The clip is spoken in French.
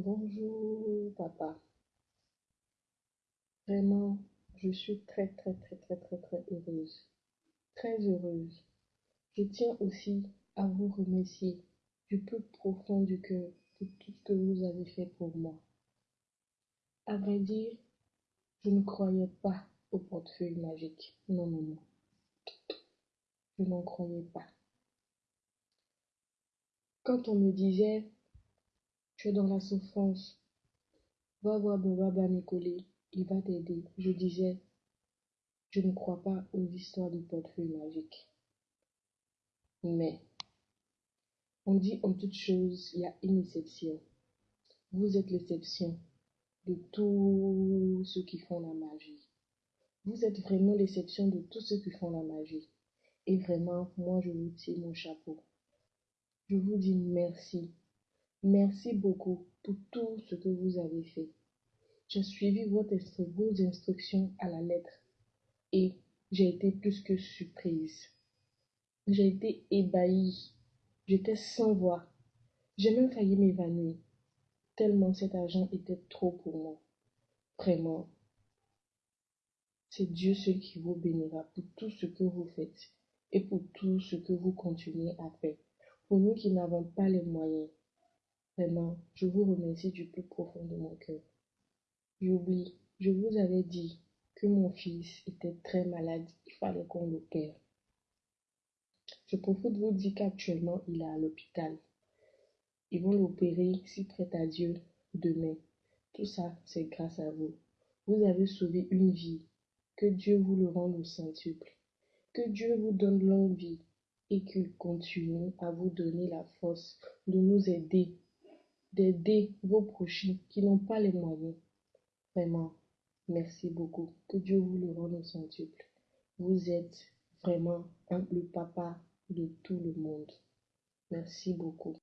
Bonjour, papa. Vraiment, je suis très, très, très, très, très, très heureuse. Très heureuse. Je tiens aussi à vous remercier du plus profond du cœur pour tout ce que vous avez fait pour moi. À vrai dire, je ne croyais pas au portefeuille magique. Non, non, non. Je n'en croyais pas. Quand on me disait, tu es dans la souffrance, va voir Baba Nicolé, il va t'aider. Je disais, je ne crois pas aux histoires du portefeuille magique. Mais, on dit en toute chose, il y a une exception. Vous êtes l'exception de tous ceux qui font la magie. Vous êtes vraiment l'exception de tous ceux qui font la magie. Et vraiment, moi, je vous tire mon chapeau. Je vous dis merci. Merci beaucoup pour tout ce que vous avez fait. J'ai suivi vos instructions à la lettre et j'ai été plus que surprise. J'ai été ébahie. J'étais sans voix. J'ai même failli m'évanouir, tellement cet argent était trop pour moi. Vraiment, c'est Dieu seul qui vous bénira pour tout ce que vous faites et pour tout ce que vous continuez à faire. Pour nous qui n'avons pas les moyens, vraiment, je vous remercie du plus profond de mon cœur. J'oublie, je vous avais dit que mon fils était très malade, il fallait qu'on l'opère. Je profite de vous dire qu'actuellement, il est à l'hôpital. Ils vont l'opérer, si prête à Dieu, demain. Tout ça, c'est grâce à vous. Vous avez sauvé une vie. Que Dieu vous le rende au centuple. Que Dieu vous donne longue vie et qu'il continue à vous donner la force de nous aider, d'aider vos prochains qui n'ont pas les moyens. Vraiment, merci beaucoup. Que Dieu vous le rende au centuple. Vous êtes vraiment un, le papa de tout le monde. Merci beaucoup.